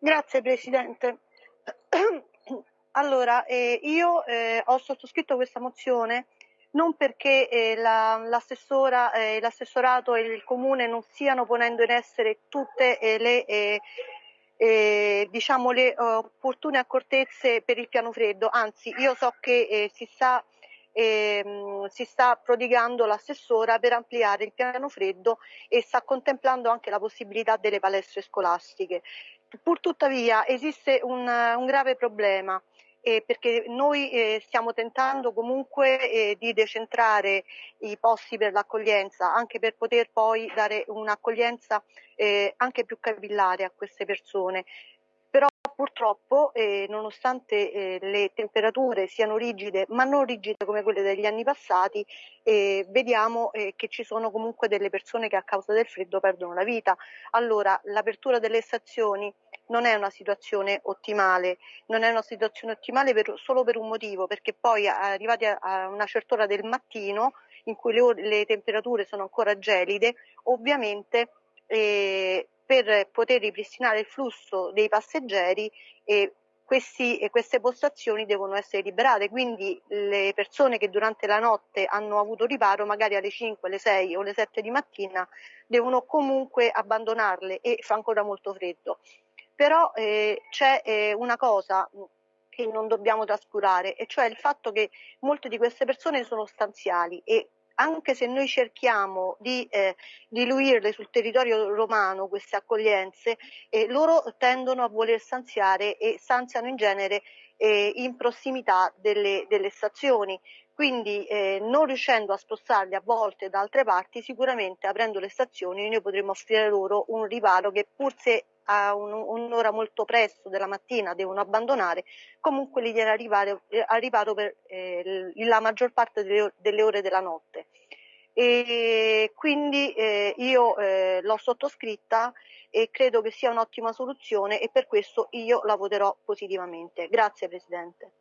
Grazie Presidente. Allora, eh, io eh, ho sottoscritto questa mozione non perché eh, la, l'assessora, eh, l'assessorato e il comune non stiano ponendo in essere tutte eh, le, eh, diciamo le opportune accortezze per il piano freddo, anzi io so che si sta ehm, si sta prodigando l'assessora per ampliare il piano freddo e sta contemplando anche la possibilità delle palestre scolastiche. Purtuttavia esiste un, un grave problema eh, perché noi eh, stiamo tentando comunque eh, di decentrare i posti per l'accoglienza, anche per poter poi dare un'accoglienza eh, anche più capillare a queste persone. Però purtroppo, eh, nonostante eh, le temperature siano rigide, ma non rigide come quelle degli anni passati, vediamo che ci sono comunque delle persone che a causa del freddo perdono la vita. Allora, l'apertura delle stazioni non è una situazione ottimale, non è una situazione ottimale per, solo per un motivo, perché poi arrivati a, a una certa ora del mattino, in cui le, le temperature sono ancora gelide, ovviamente eh, per poter ripristinare il flusso dei passeggeri eh, questi, queste postazioni devono essere liberate, quindi le persone che durante la notte hanno avuto riparo, magari alle 5, alle 6 o alle 7 di mattina, devono comunque abbandonarle e fa ancora molto freddo però eh, c'è eh, una cosa che non dobbiamo trascurare, e cioè il fatto che molte di queste persone sono stanziali e anche se noi cerchiamo di eh, diluirle sul territorio romano queste accoglienze, eh, loro tendono a voler stanziare e stanziano in genere eh, in prossimità delle, delle stazioni. Quindi eh, non riuscendo a spostarli a volte da altre parti, sicuramente aprendo le stazioni noi potremo offrire loro un riparo che pur se a un, un'ora molto presto della mattina devono abbandonare, comunque li viene arrivare, eh, a riparo per eh, la maggior parte delle, delle, ore della notte. E quindi eh, io eh, l'ho sottoscritta e credo che sia un'ottima soluzione e per questo io la voterò positivamente. Grazie Presidente.